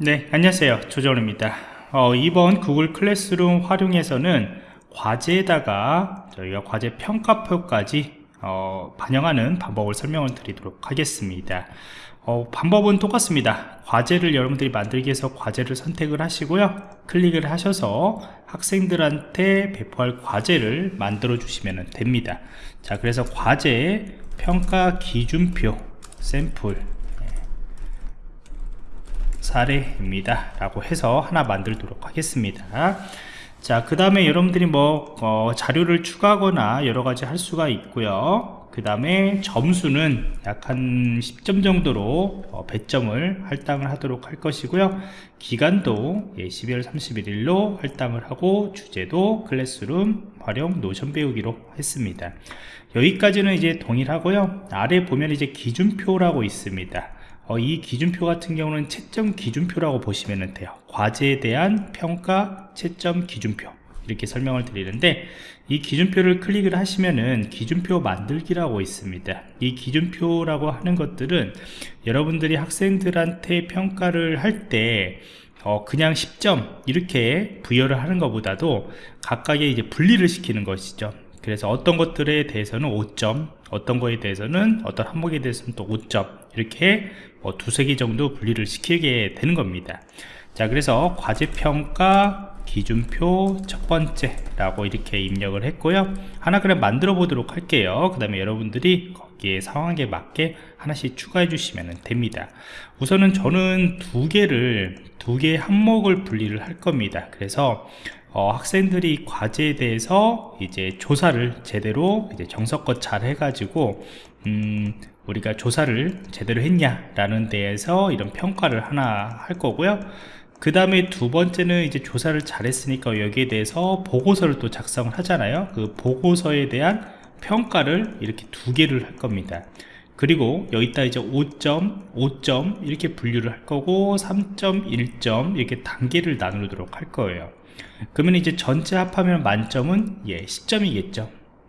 네 안녕하세요. 조정입니다. 어, 이번 구글 클래스룸 활용해서는 과제에다가 저희가 과제 평가표까지 어, 반영하는 방법을 설명을 드리도록 하겠습니다. 어, 방법은 똑같습니다. 과제를 여러분들이 만들기 위해서 과제를 선택을 하시고요. 클릭을 하셔서 학생들한테 배포할 과제를 만들어 주시면 됩니다. 자 그래서 과제 평가 기준표 샘플 사례입니다. 라고 해서 하나 만들도록 하겠습니다. 자 그 다음에 여러분들이 뭐 어, 자료를 추가하거나 여러가지 할 수가 있고요. 그 다음에 점수는 약 한 10점 정도로 어, 배점을 할당을 하도록 할 것이고요. 기간도 예, 12월 31일로 할당을 하고 주제도 클래스룸 활용 노션 배우기로 했습니다. 여기까지는 이제 동일하고요. 아래 보면 이제 기준표라고 있습니다 어, 이 기준표 같은 경우는 채점 기준표라고 보시면 돼요. 과제에 대한 평가 채점 기준표. 이렇게 설명을 드리는데 이 기준표를 클릭을 하시면은 기준표 만들기라고 있습니다. 이 기준표라고 하는 것들은 여러분들이 학생들한테 평가를 할때 어, 그냥 10점 이렇게 부여를 하는 것보다도 각각의 이제 분리를 시키는 것이죠. 그래서 어떤 것들에 대해서는 5점 어떤 거에 대해서는 어떤 항목에 대해서는 또 5점 이렇게 뭐 두세 개 정도 분리를 시키게 되는 겁니다. 자 그래서 과제평가 기준표 첫 번째 라고 이렇게 입력을 했고요. 하나 그럼 만들어 보도록 할게요. 그 다음에 여러분들이 거기에 상황에 맞게 하나씩 추가해 주시면 됩니다. 우선은 저는 두 개를 두 개의 항목을 분리를 할 겁니다. 그래서 어, 학생들이 과제에 대해서 이제 조사를 제대로 이제 정석껏 잘 해가지고 음, 우리가 조사를 제대로 했냐 라는 데에서 이런 평가를 하나 할 거고요. 그 다음에 두 번째는 이제 조사를 잘했으니까 여기에 대해서 보고서를 또 작성을 하잖아요. 그 보고서에 대한 평가를 이렇게 두 개를 할 겁니다. 그리고 여기다 이제 5점, 5점 이렇게 분류를 할 거고 3점, 1점 이렇게 단계를 나누도록 할 거예요. 그러면 이제 전체 합하면 만점은 예 10점이겠죠.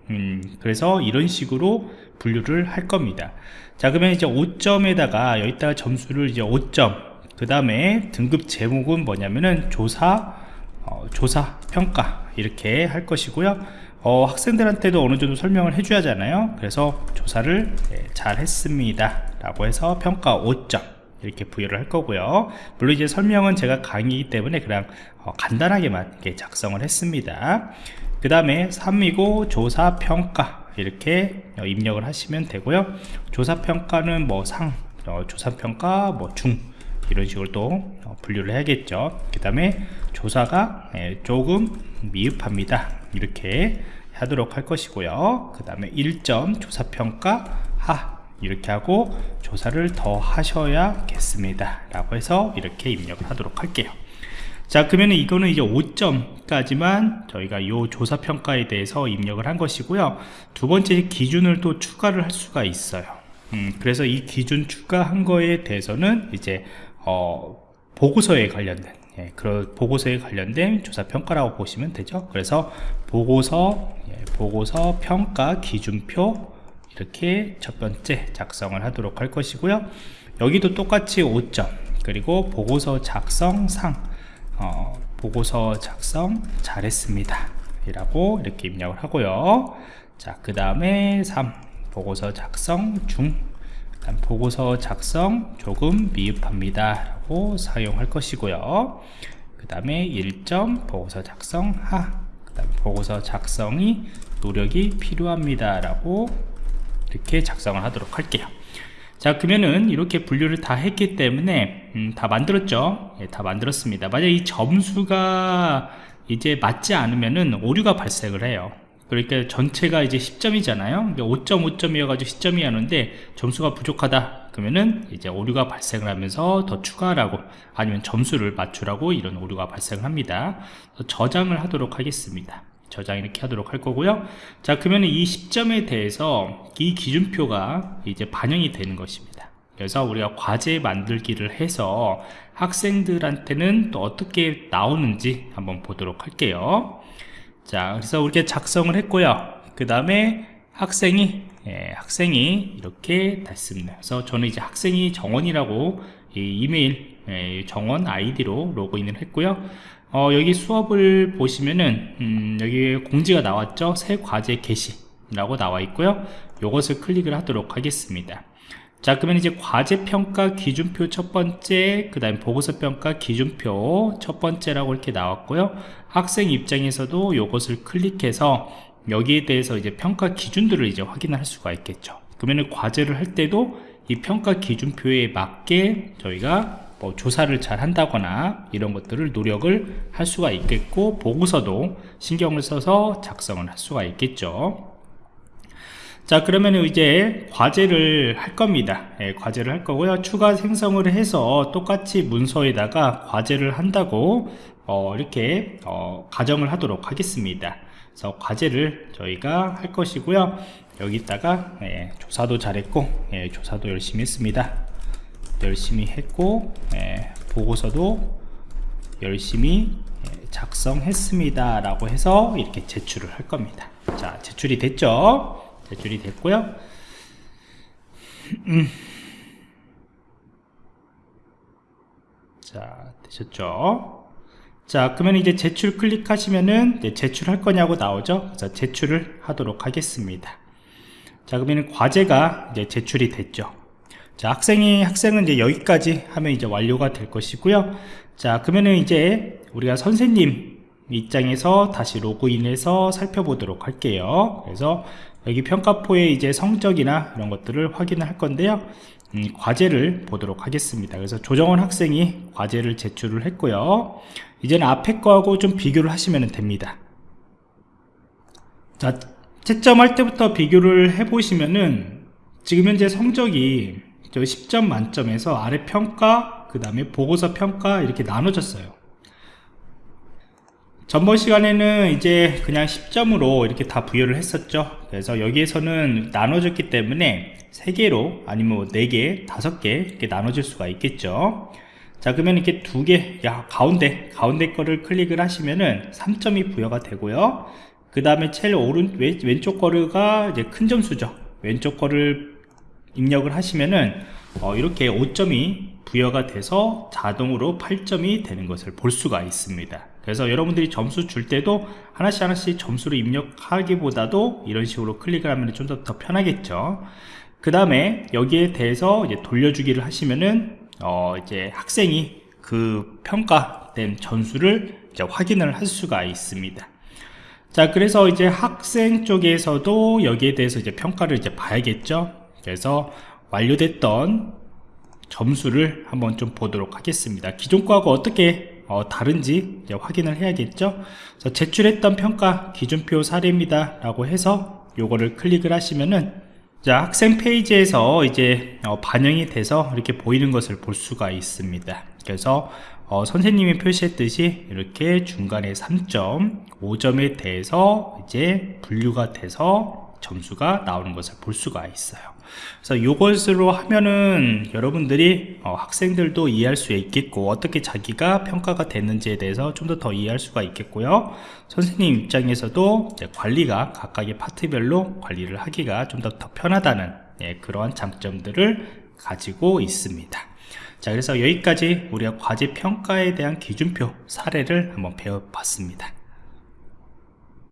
음, 그래서 이런 식으로 분류를 할 겁니다. 자 그러면 이제 5점에다가 여기다가 점수를 이제 5점 그 다음에 등급 제목은 뭐냐면은 조사 어, 조사 평가 이렇게 할 것이고요 어, 학생들한테도 어느 정도 설명을 해줘야 하잖아요. 그래서 조사를 예, 잘 했습니다. 라고 해서 평가 5점 이렇게 부여를 할 거고요. 물론 이제 설명은 제가 강의이기 때문에 그냥 어, 간단하게만 이렇게 작성을 했습니다. 그 다음에 3이고 조사 평가 이렇게 입력을 하시면 되고요. 조사 평가는 뭐상 어, 조사 평가 뭐 중 이런 식으로 또 어, 분류를 해야겠죠. 그 다음에 조사가 예, 조금 미흡합니다. 이렇게 하도록 할 것이고요. 그 다음에 1점 조사평가 하 이렇게 하고 조사를 더 하셔야겠습니다 라고 해서 이렇게 입력을 하도록 할게요. 자 그러면 이거는 이제 5점까지만 저희가 이 조사평가에 대해서 입력을 한 것이고요. 두 번째 기준을 또 추가를 할 수가 있어요. 음, 그래서 이 기준 추가한 거에 대해서는 이제 어, 보고서에 관련된 예, 그런 보고서에 관련된 조사 평가라고 보시면 되죠. 그래서 보고서 예, 보고서 평가 기준표 이렇게 첫 번째 작성을 하도록 할 것이고요. 여기도 똑같이 5점 그리고 보고서 작성상 어, 보고서 작성 잘했습니다 이라고 이렇게 입력을 하고요. 자 그 다음에 3 보고서 작성 중 보고서 작성 조금 미흡합니다. 라고 사용할 것이고요. 그 다음에 1점 보고서 작성 하그 다음 보고서 작성이 노력이 필요합니다. 라고 이렇게 작성을 하도록 할게요. 자 그러면은 이렇게 분류를 다 했기 때문에 음, 다 만들었죠? 예, 다 만들었습니다. 만약 이 점수가 이제 맞지 않으면은 오류가 발생을 해요 그러니까 전체가 이제 10점이잖아요. 5.5점이어 가지고 10점이 하는데 점수가 부족하다. 그러면은 이제 오류가 발생을 하면서 더 추가하라고 아니면 점수를 맞추라고 이런 오류가 발생을 합니다. 저장을 하도록 하겠습니다. 저장 이렇게 하도록 할 거고요. 자 그러면 이 10점에 대해서 이 기준표가 이제 반영이 되는 것입니다. 그래서 우리가 과제 만들기를 해서 학생들한테는 또 어떻게 나오는지 한번 보도록 할게요 자 그래서 이렇게 작성을 했고요. 그 다음에 학생이 예, 학생이 이렇게 됐습니다. 그래서 저는 이제 학생이 정원이라고 이 이메일 예, 정원 아이디로 로그인을 했고요. 어, 여기 수업을 보시면은 음, 여기 공지가 나왔죠? 새 과제 개시 라고 나와 있고요. 이것을 클릭을 하도록 하겠습니다 자 그러면 이제 과제평가 기준표 첫 번째 그 다음에 보고서평가 기준표 첫 번째라고 이렇게 나왔고요. 학생 입장에서도 이것을 클릭해서 여기에 대해서 이제 평가 기준들을 이제 확인할 수가 있겠죠. 그러면 과제를 할 때도 이 평가 기준표에 맞게 저희가 뭐 조사를 잘 한다거나 이런 것들을 노력을 할 수가 있겠고 보고서도 신경을 써서 작성을 할 수가 있겠죠 자 그러면 이제 과제를 할 겁니다. 예, 과제를 할 거고요. 추가 생성을 해서 똑같이 문서에다가 과제를 한다고 어, 이렇게 어, 가정을 하도록 하겠습니다. 그래서 과제를 저희가 할 것이고요. 여기다가 예, 조사도 잘했고 예, 조사도 열심히 했습니다. 열심히 했고 예, 보고서도 열심히 예, 작성했습니다 라고 해서 이렇게 제출을 할 겁니다. 자 제출이 됐죠 제출이 됐고요. 음. 자 되셨죠? 자 그러면 이제 제출 클릭하시면은 제출할 거냐고 나오죠? 그래서 제출을 하도록 하겠습니다. 자 그러면 과제가 이제 제출이 됐죠. 자 학생이 학생은 이제 여기까지 하면 이제 완료가 될 것이고요. 자 그러면은 이제 우리가 선생님 입장에서 다시 로그인해서 살펴보도록 할게요. 그래서 여기 평가표에 이제 성적이나 이런 것들을 확인을 할 건데요. 음, 과제를 보도록 하겠습니다. 그래서 조정원 학생이 과제를 제출을 했고요. 이제는 앞에 거하고 좀 비교를 하시면 됩니다. 자 채점할 때부터 비교를 해 보시면은 지금 현재 성적이 저 10점 만점에서 아래 평가 그 다음에 보고서 평가 이렇게 나눠졌어요 전번 시간에는 이제 그냥 10점으로 이렇게 다 부여를 했었죠. 그래서 여기에서는 나눠졌기 때문에 3개로 아니면 4개, 5개 이렇게 나눠질 수가 있겠죠. 자 그러면 이렇게 두 개, 야 가운데 가운데 거를 클릭을 하시면은 3점이 부여가 되고요. 그 다음에 제일 오른 왼, 왼쪽 거가 이제 큰 점수죠. 왼쪽 거를 입력을 하시면은 어, 이렇게 5점이 부여가 돼서 자동으로 8점이 되는 것을 볼 수가 있습니다 그래서 여러분들이 점수 줄 때도 하나씩 하나씩 점수를 입력하기보다도 이런 식으로 클릭을 하면 좀더더 편하겠죠. 그 다음에 여기에 대해서 돌려주기를 하시면은 어 이제 학생이 그 평가된 전수를 이제 확인을 할 수가 있습니다. 자 그래서 이제 학생 쪽에서도 여기에 대해서 이제 평가를 이제 봐야겠죠. 그래서 완료됐던 점수를 한번 좀 보도록 하겠습니다. 기존 거하고 어떻게 어, 다른지 확인을 해야겠죠? 제출했던 평가 기준표 사례입니다. 라고 해서 요거를 클릭을 하시면은 자 학생 페이지에서 이제 어, 반영이 돼서 이렇게 보이는 것을 볼 수가 있습니다. 그래서 어, 선생님이 표시했듯이 이렇게 중간에 3점 5점에 대해서 이제 분류가 돼서 점수가 나오는 것을 볼 수가 있어요 그래서 이것으로 하면은 여러분들이 어, 학생들도 이해할 수 있겠고 어떻게 자기가 평가가 됐는지에 대해서 좀 더 더 이해할 수가 있겠고요. 선생님 입장에서도 관리가 각각의 파트별로 관리를 하기가 좀 더 더 편하다는 예, 그러한 장점들을 가지고 있습니다. 자 그래서 여기까지 우리가 과제 평가에 대한 기준표 사례를 한번 배워봤습니다